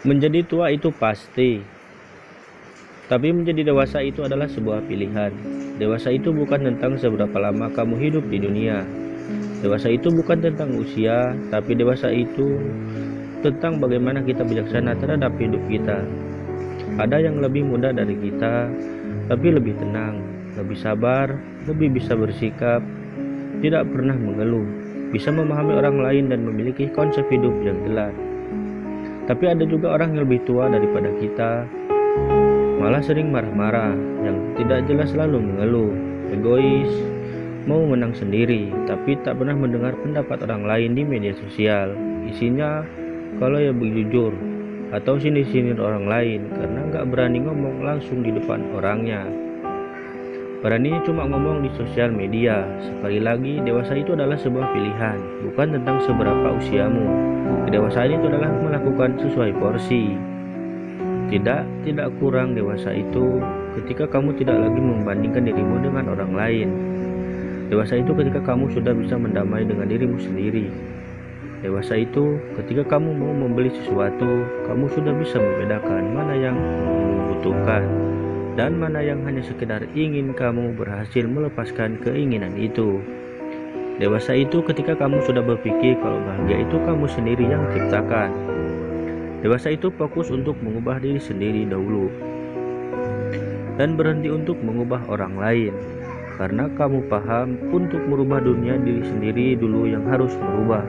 Menjadi tua itu pasti, tapi menjadi dewasa itu adalah sebuah pilihan. Dewasa itu bukan tentang seberapa lama kamu hidup di dunia. Dewasa itu bukan tentang usia, tapi dewasa itu tentang bagaimana kita bijaksana terhadap hidup kita. Ada yang lebih muda dari kita, tapi lebih tenang, lebih sabar, lebih bisa bersikap, tidak pernah mengeluh, bisa memahami orang lain dan memiliki konsep hidup yang jelas. Tapi ada juga orang yang lebih tua daripada kita, malah sering marah-marah, yang tidak jelas selalu mengeluh, egois, mau menang sendiri, tapi tak pernah mendengar pendapat orang lain di media sosial. Isinya kalau ya jujur atau sini-sini orang lain karena nggak berani ngomong langsung di depan orangnya. Beraninya cuma ngomong di sosial media. Sekali lagi, dewasa itu adalah sebuah pilihan, bukan tentang seberapa usiamu. Kedewasaan itu adalah melakukan sesuai porsi. Tidak, tidak kurang dewasa itu ketika kamu tidak lagi membandingkan dirimu dengan orang lain. Dewasa itu ketika kamu sudah bisa mendamai dengan dirimu sendiri. Dewasa itu ketika kamu mau membeli sesuatu, kamu sudah bisa membedakan mana yang membutuhkan dan mana yang hanya sekedar ingin kamu berhasil melepaskan keinginan itu. Dewasa itu ketika kamu sudah berpikir kalau bahagia itu kamu sendiri yang ciptakan. Dewasa itu fokus untuk mengubah diri sendiri dahulu dan berhenti untuk mengubah orang lain. Karena kamu paham untuk merubah dunia diri sendiri dulu yang harus merubah.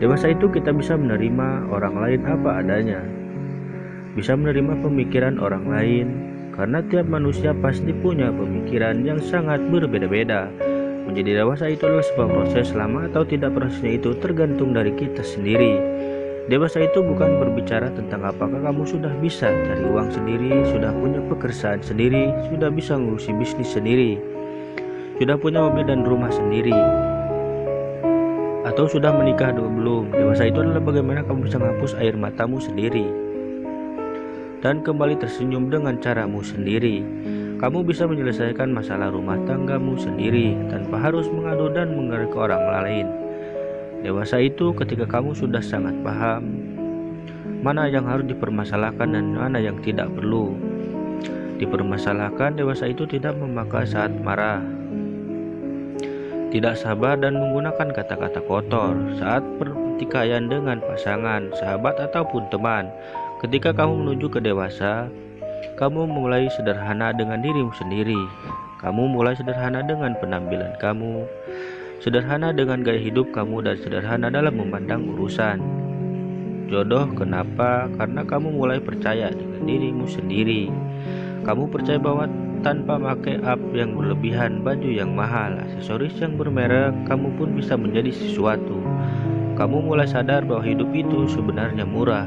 Dewasa itu kita bisa menerima orang lain apa adanya, bisa menerima pemikiran orang lain karena tiap manusia pasti punya pemikiran yang sangat berbeda-beda. Menjadi dewasa itu adalah sebuah proses lama atau tidak prosesnya itu tergantung dari kita sendiri. Dewasa itu bukan berbicara tentang apakah kamu sudah bisa cari uang sendiri, sudah punya pekerjaan sendiri, sudah bisa ngurusi bisnis sendiri, sudah punya mobil dan rumah sendiri, atau sudah menikah atau belum. Dewasa itu adalah bagaimana kamu bisa menghapus air matamu sendiri dan kembali tersenyum dengan caramu sendiri. Kamu bisa menyelesaikan masalah rumah tanggamu sendiri tanpa harus mengadu dan mengerik ke orang lain. Dewasa itu ketika kamu sudah sangat paham mana yang harus dipermasalahkan dan mana yang tidak perlu. Dipermasalahkan dewasa itu tidak memakai saat marah, tidak sabar dan menggunakan kata-kata kotor saat pertikaian dengan pasangan, sahabat ataupun teman. Ketika kamu menuju ke dewasa, kamu mulai sederhana dengan dirimu sendiri. Kamu mulai sederhana dengan penampilan kamu, sederhana dengan gaya hidup kamu, dan sederhana dalam memandang urusan. Jodoh, kenapa? Karena kamu mulai percaya dengan dirimu sendiri. Kamu percaya bahwa tanpa pakai up yang berlebihan, baju yang mahal, aksesoris yang bermerek, kamu pun bisa menjadi sesuatu. Kamu mulai sadar bahwa hidup itu sebenarnya murah,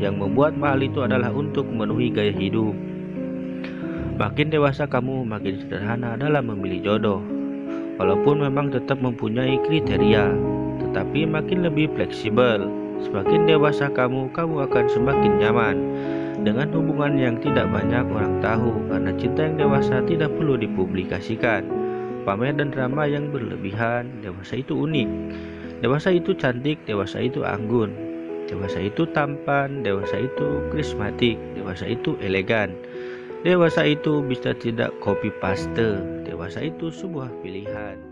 yang membuat mahal itu adalah untuk memenuhi gaya hidup. Makin dewasa kamu makin sederhana dalam memilih jodoh. Walaupun memang tetap mempunyai kriteria, tetapi makin lebih fleksibel. Semakin dewasa kamu, kamu akan semakin nyaman dengan hubungan yang tidak banyak orang tahu karena cinta yang dewasa tidak perlu dipublikasikan. Pamer dan drama yang berlebihan, dewasa itu unik. Dewasa itu cantik, dewasa itu anggun. Dewasa itu tampan, dewasa itu karismatik, dewasa itu elegan. Dewasa itu bisa tidak copy paste. Dewasa itu sebuah pilihan.